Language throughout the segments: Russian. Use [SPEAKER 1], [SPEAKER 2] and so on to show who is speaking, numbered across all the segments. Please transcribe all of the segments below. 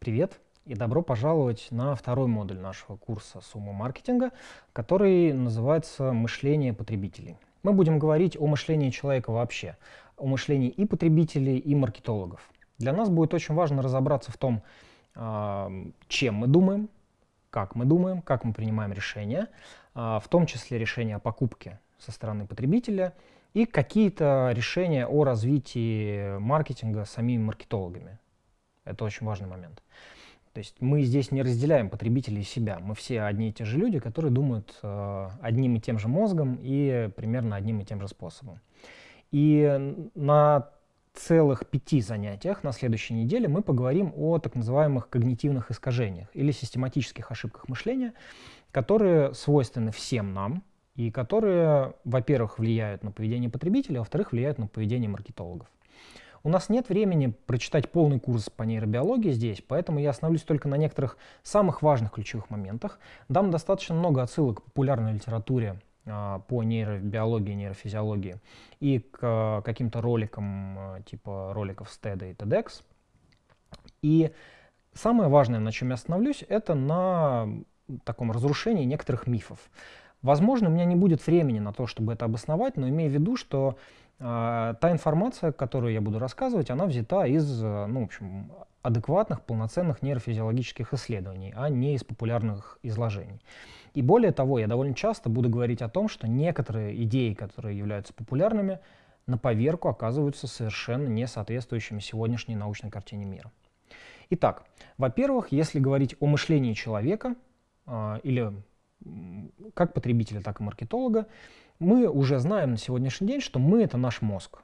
[SPEAKER 1] Привет и добро пожаловать на второй модуль нашего курса «Сумма маркетинга», который называется «Мышление потребителей». Мы будем говорить о мышлении человека вообще, о мышлении и потребителей, и маркетологов. Для нас будет очень важно разобраться в том, а, чем мы думаем, как мы думаем, как мы принимаем решения, а, в том числе решения о покупке со стороны потребителя и какие-то решения о развитии маркетинга самими маркетологами. Это очень важный момент. То есть мы здесь не разделяем потребителей и себя. Мы все одни и те же люди, которые думают э, одним и тем же мозгом и примерно одним и тем же способом. И на целых пяти занятиях на следующей неделе мы поговорим о так называемых когнитивных искажениях или систематических ошибках мышления, которые свойственны всем нам и которые, во-первых, влияют на поведение потребителя, а во-вторых, влияют на поведение маркетологов. У нас нет времени прочитать полный курс по нейробиологии здесь, поэтому я остановлюсь только на некоторых самых важных ключевых моментах. Дам достаточно много отсылок к популярной литературе а, по нейробиологии, нейрофизиологии и к а, каким-то роликам а, типа роликов STED и TEDx. И самое важное, на чем я остановлюсь, это на таком разрушении некоторых мифов. Возможно, у меня не будет времени на то, чтобы это обосновать, но имея в виду, что та информация, которую я буду рассказывать, она взята из, ну, в общем, адекватных, полноценных нейрофизиологических исследований, а не из популярных изложений. И более того, я довольно часто буду говорить о том, что некоторые идеи, которые являются популярными, на поверку оказываются совершенно не соответствующими сегодняшней научной картине мира. Итак, во-первых, если говорить о мышлении человека э, или как потребителя, так и маркетолога, мы уже знаем на сегодняшний день, что мы — это наш мозг.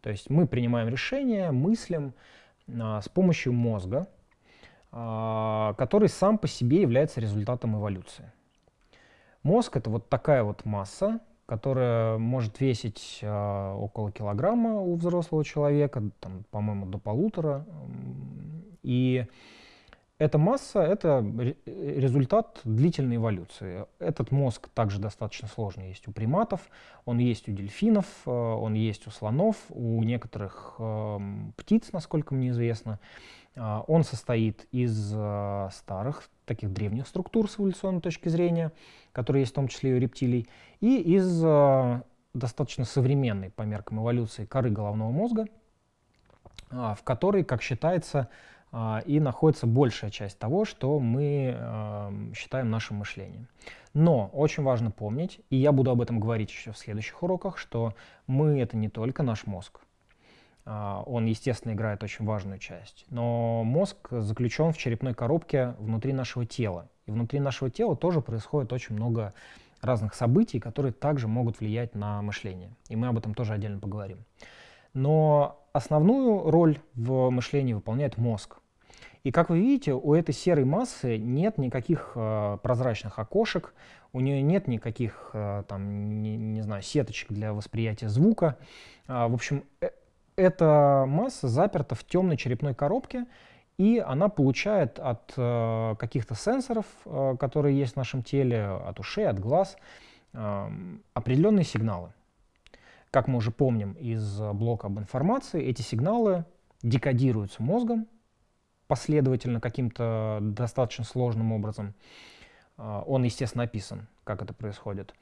[SPEAKER 1] То есть мы принимаем решения, мыслим а, с помощью мозга, а, который сам по себе является результатом эволюции. Мозг — это вот такая вот масса, которая может весить а, около килограмма у взрослого человека, по-моему, до полутора. И эта масса — это результат длительной эволюции. Этот мозг также достаточно сложный есть у приматов, он есть у дельфинов, э, он есть у слонов, у некоторых эм, птиц, насколько мне известно. Э, он состоит из э, старых, таких древних структур с эволюционной точки зрения, которые есть в том числе и у рептилий, и из достаточно современной по меркам эволюции коры головного мозга, в которой, как считается, а, и находится большая часть того, что мы считаем нашим мышлением. Но очень важно помнить, и я буду об этом говорить еще в следующих уроках, что мы — это не только наш мозг. А, он, естественно, играет очень важную часть. Но мозг заключен в черепной коробке внутри нашего тела. И внутри нашего тела тоже происходит очень много разных событий, которые также могут влиять на мышление. И мы об этом тоже отдельно поговорим. Но основную роль в мышлении выполняет мозг. И как вы видите, у этой серой массы нет никаких э, прозрачных окошек, у нее нет никаких э, там, не, не знаю, сеточек для восприятия звука. А, в общем, э, эта масса заперта в темной черепной коробке, и она получает от э, каких-то сенсоров, э, которые есть в нашем теле, от ушей, от глаз, э, определенные сигналы. Как мы уже помним из блока об информации, эти сигналы декодируются мозгом, последовательно каким-то достаточно сложным образом. А, он, естественно, описан, как это происходит.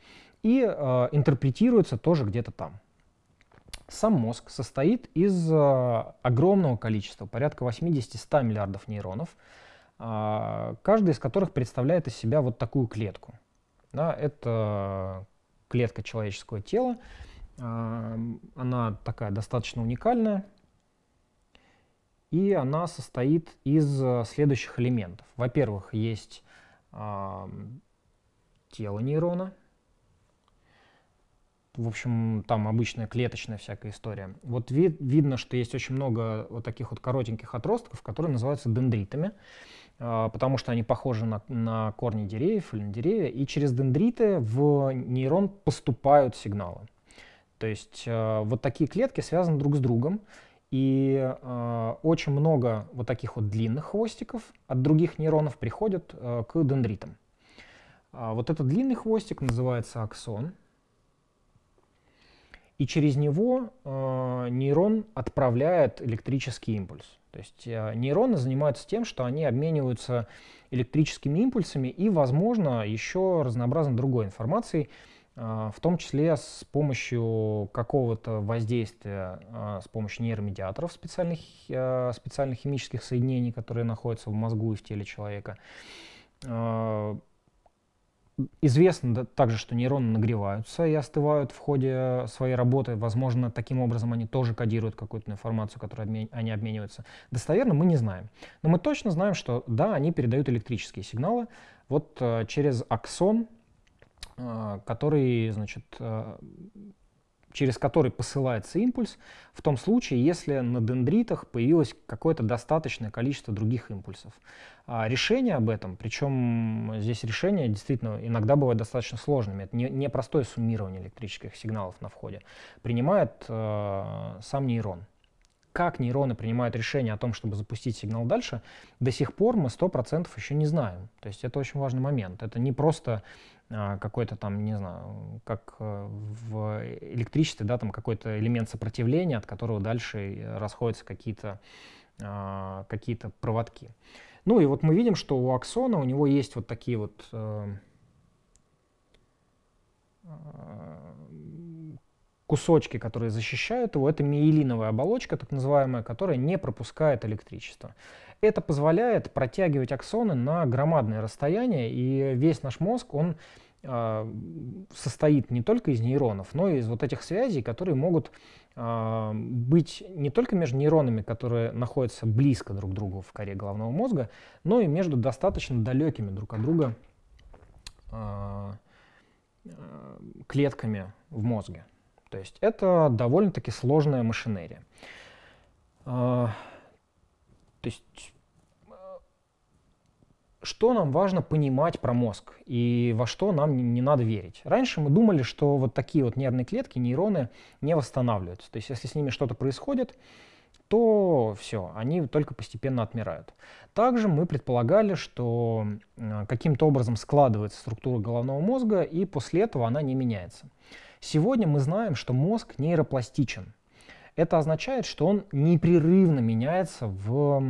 [SPEAKER 1] И э, интерпретируется тоже где-то там. Сам мозг состоит из э, огромного количества, порядка 80-100 миллиардов нейронов, каждый из которых представляет из себя вот такую клетку. Да, это клетка человеческого тела. Она такая достаточно уникальная, и она состоит из э, следующих элементов. Во-первых, есть э, тело нейрона. В общем, там обычная клеточная всякая история. Вот ви видно, что есть очень много вот таких вот коротеньких отростков, которые называются дендритами, э, потому что они похожи на, на корни деревьев или на деревья, и через дендриты в нейрон поступают сигналы. То есть э, вот такие клетки связаны друг с другом, и э, очень много вот таких вот длинных хвостиков от других нейронов приходят э, к дендритам. А вот этот длинный хвостик называется аксон. и через него э, нейрон отправляет электрический импульс. То есть э, нейроны занимаются тем, что они обмениваются электрическими импульсами и, возможно, еще разнообразной другой информацией, в том числе с помощью какого-то воздействия, э, с помощью нейромедиаторов специальных, э, специальных химических соединений, которые находятся в мозгу и в теле человека. Известно также, что нейроны нагреваются и остывают в ходе своей работы. Возможно, таким образом они тоже кодируют какую-то информацию, которой они обмениваются. Достоверно мы не знаем. Но мы точно знаем, что да, они передают электрические сигналы вот э, через аксон, который, значит, э, через который посылается импульс, в том случае, если на дендритах появилось какое-то достаточное количество других импульсов. А решение об этом, причем здесь решение действительно иногда бывает достаточно сложными, это не, не простое суммирование электрических сигналов на входе, принимает э, сам нейрон. Как нейроны принимают решение о том, чтобы запустить сигнал дальше, до сих пор мы 100% еще не знаем. То есть это очень важный момент. Это не просто а, какой-то там, не знаю, как э, в электричестве, да, там какой-то элемент сопротивления, от которого дальше расходятся какие-то а, какие-то проводки. Ну и вот мы видим, что у аксона у него есть вот такие вот э, кусочки, которые защищают его. Это миелиновая оболочка, так называемая, которая не пропускает электричество. Это позволяет протягивать аксоны на громадное расстояние, и весь наш мозг, он э, состоит не только из нейронов, но и из вот этих связей, которые могут э, быть не только между нейронами, которые находятся близко друг к другу в коре головного мозга, но и между достаточно далекими друг от друга э, клетками в мозге. То есть это довольно-таки сложная машинерия. То есть э, что нам важно понимать про мозг и во что нам не, не надо верить. Раньше мы думали, что вот такие вот нервные клетки, нейроны не восстанавливаются. То есть если с ними что-то происходит, то все, они только постепенно отмирают. Также мы предполагали, что э, каким-то образом складывается структура головного мозга, и после этого она не меняется. Сегодня мы знаем, что мозг нейропластичен. Это означает, что он непрерывно меняется в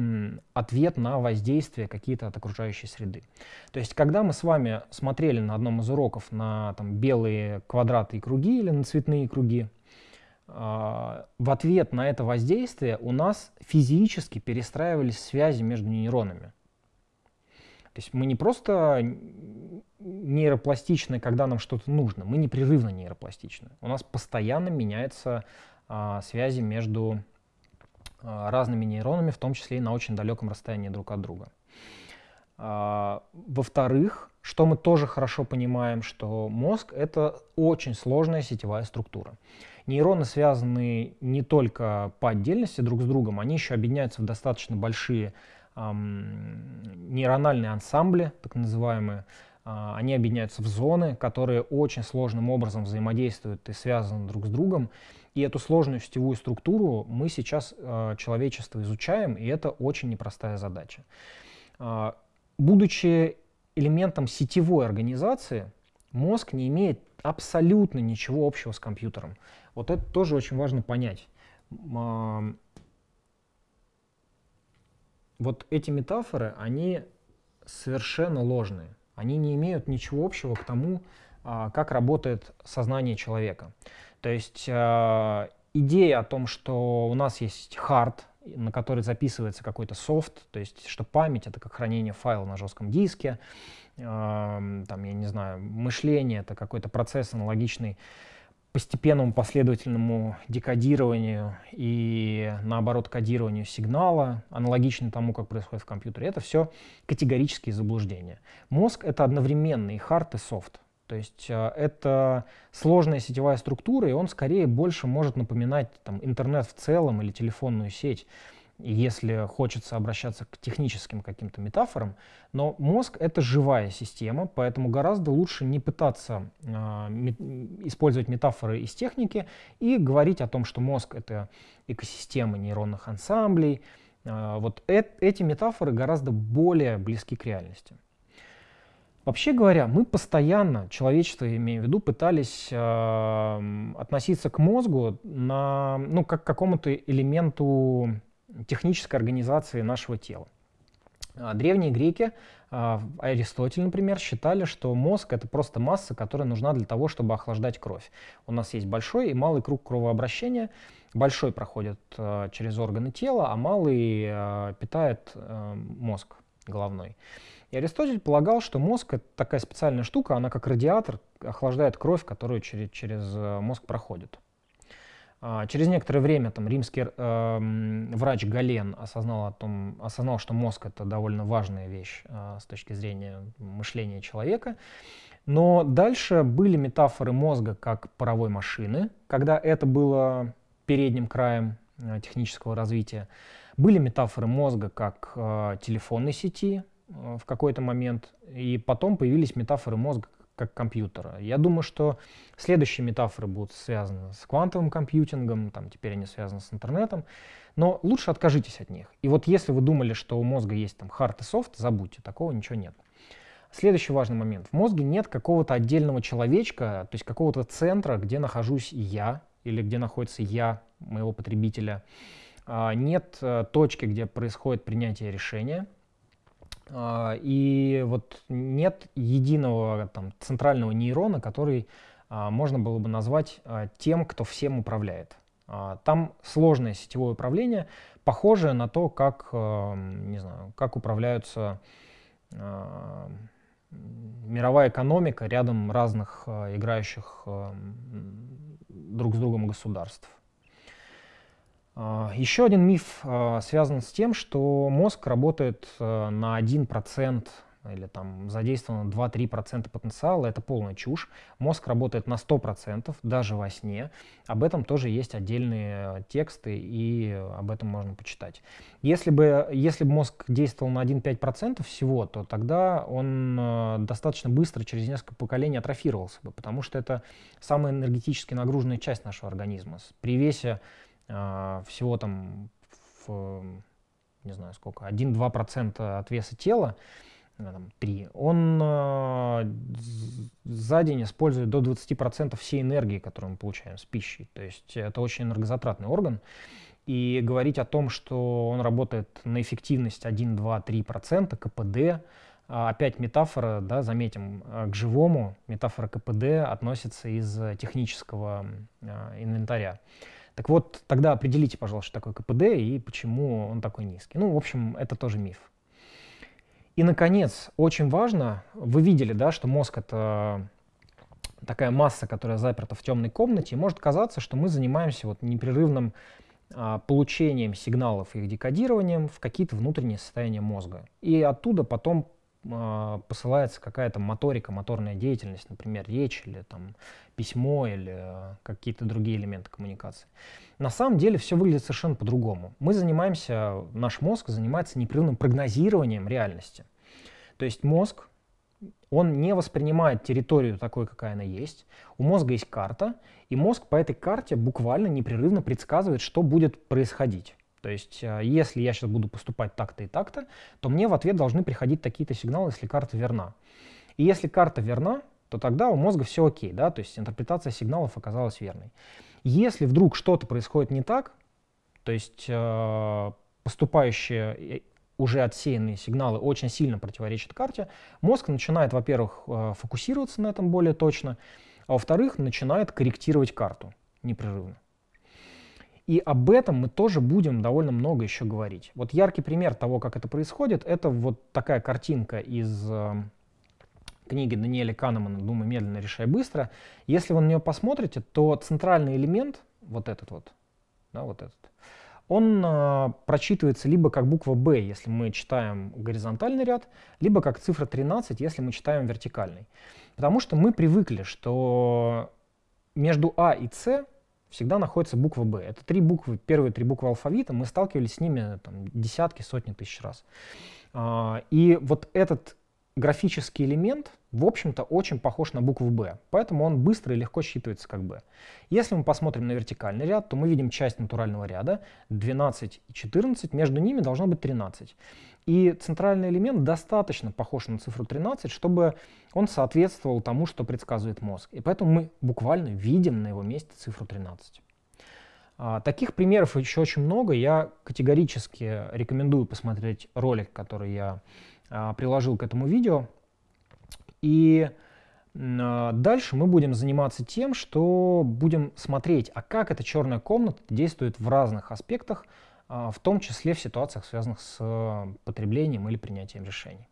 [SPEAKER 1] ответ на воздействие какие-то от окружающей среды. То есть, когда мы с вами смотрели на одном из уроков на там, белые квадраты и круги или на цветные круги, а, в ответ на это воздействие у нас физически перестраивались связи между нейронами. То есть мы не просто нейропластичны, когда нам что-то нужно, мы непрерывно нейропластичны. У нас постоянно меняется а, связи между а, разными нейронами, в том числе и на очень далеком расстоянии друг от друга. А, во-вторых, что мы тоже хорошо понимаем, что мозг — это очень сложная сетевая структура. Нейроны связаны не только по отдельности друг с другом, они еще объединяются в достаточно большие нейрональные ансамбли, так называемые. Э, они объединяются в зоны, которые очень сложным образом взаимодействуют и связаны друг с другом. И эту сложную сетевую структуру мы сейчас, э, человечество, изучаем, и это очень непростая задача. Э, будучи элементом сетевой организации, мозг не имеет абсолютно ничего общего с компьютером. Вот это тоже очень важно понять. Вот эти метафоры, они совершенно ложные. Они не имеют ничего общего к тому, э, как работает сознание человека. То есть э, идея о том, что у нас есть хард, на который записывается какой-то софт, то есть что память — это как хранение файла на жестком диске, э, там, я не знаю, мышление — это какой-то процесс аналогичный постепенному последовательному декодированию и, наоборот, кодированию сигнала, аналогично тому, как происходит в компьютере, это все категорические заблуждения. Мозг — это одновременно и хард, и софт. То есть э, это сложная сетевая структура, и он скорее больше может напоминать там, интернет в целом или телефонную сеть, если хочется обращаться к техническим каким-то метафорам. Но мозг — это живая система, поэтому гораздо лучше не пытаться э, использовать метафоры из техники и говорить о том, что мозг — это экосистема нейронных ансамблей. Э, вот э эти метафоры гораздо более близки к реальности. Вообще говоря, мы постоянно, человечество, имею в виду, пытались э, относиться к мозгу на, ну, как к какому-то элементу технической организации нашего тела. А, древние греки, а, Аристотель, например, считали, что мозг — это просто масса, которая нужна для того, чтобы охлаждать кровь. У нас есть большой и малый круг кровообращения. Большой проходит а, через органы тела, а малый питает мозг головной. И Аристотель полагал, что мозг — это такая специальная штука, она как радиатор охлаждает кровь, которую через, через мозг проходит. А, через некоторое время там, римский э, врач Гален осознал, о том, осознал, что мозг это довольно важная вещь э, с точки зрения мышления человека. Но дальше были метафоры мозга как паровой машины, когда это было передним краем э, технического развития. Были метафоры мозга как э, телефонной сети э, в какой-то момент, и потом появились метафоры мозга как компьютера. Я думаю, что следующие метафоры будут связаны с квантовым компьютингом, там теперь они связаны с интернетом, но лучше откажитесь от них. И вот если вы думали, что у мозга есть там хард и софт, забудьте, такого ничего нет. Следующий важный момент. В мозге нет какого-то отдельного человечка, то есть какого-то центра, где нахожусь я, или где находится я, моего потребителя. А, нет э, точки, где происходит принятие решения. А, и вот нет единого там, центрального нейрона, который а, можно было бы назвать а, тем, кто всем управляет. Там сложное сетевое управление, похожее на то, как, не знаю, как управляются мировая экономика рядом разных играющих друг с другом государств. А, Еще один миф а, связан с тем, что мозг работает а, на 1% или там задействовано 2-3% потенциала, это полная чушь. Мозг работает на 100%, даже во сне. Об этом тоже есть отдельные тексты, и об этом можно почитать. Если бы, если бы мозг действовал на 1-5% всего, то тогда он достаточно быстро, через несколько поколений атрофировался бы, потому что это самая энергетически нагруженная часть нашего организма. При весе всего там в, не знаю сколько, 1-2% от веса тела, э, там, 3, он э, за день использует до 20% всей энергии, которую мы получаем с пищей. То есть это очень энергозатратный орган. И говорить о том, что он работает на эффективность 1, 2, 3% КПД, опять метафора, да, заметим, к живому метафора КПД относится из технического инвентаря. Так вот, тогда определите, пожалуйста, что такое КПД и почему он такой низкий. Ну, в общем, это тоже миф. И, наконец, очень важно, вы видели, да, что мозг — это такая масса, которая заперта в темной комнате, и может казаться, что мы занимаемся вот непрерывным а, получением сигналов и их декодированием в какие-то внутренние состояния мозга. И оттуда потом посылается какая-то моторика, моторная деятельность, например, речь или там, письмо или а, какие-то другие элементы коммуникации. На самом деле все выглядит совершенно по-другому. Мы занимаемся, наш мозг занимается непрерывным прогнозированием реальности. То есть мозг, он не воспринимает территорию такой, какая она есть. У мозга есть карта, и мозг по этой карте буквально непрерывно предсказывает, что будет происходить. То есть, э, если я сейчас буду поступать так-то и так-то, то мне в ответ должны приходить такие-то сигналы, если карта верна. И если карта верна, то тогда у мозга все окей, да, то есть интерпретация сигналов оказалась верной. Если вдруг что-то происходит не так, то есть э, поступающие э, уже отсеянные сигналы очень сильно противоречат карте, мозг начинает, во-первых, э, фокусироваться на этом более точно, а во-вторых, начинает корректировать карту непрерывно. И об этом мы тоже будем довольно много еще говорить. Вот яркий пример того, как это происходит, это вот такая картинка из э, книги Даниэля Канемана «Думай медленно, решай быстро». Если вы на нее посмотрите, то центральный элемент, вот этот вот, да, вот этот, он э, прочитывается либо как буква «Б», если мы читаем горизонтальный ряд, либо как цифра 13, если мы читаем вертикальный. Потому что мы привыкли, что между А и С всегда находится буква «Б». Это три буквы, первые три буквы алфавита, мы сталкивались с ними там, десятки, сотни тысяч раз. А, и вот этот графический элемент, в общем-то, очень похож на букву «Б», поэтому он быстро и легко считывается как «Б». Если мы посмотрим на вертикальный ряд, то мы видим часть натурального ряда 12 и 14, между ними должно быть 13. И центральный элемент достаточно похож на цифру 13, чтобы он соответствовал тому, что предсказывает мозг. И поэтому мы буквально видим на его месте цифру 13. А, таких примеров еще очень много. Я категорически рекомендую посмотреть ролик, который я приложил к этому видео. И а, дальше мы будем заниматься тем, что будем смотреть, а как эта черная комната действует в разных аспектах, в том числе в ситуациях, связанных с потреблением или принятием решений.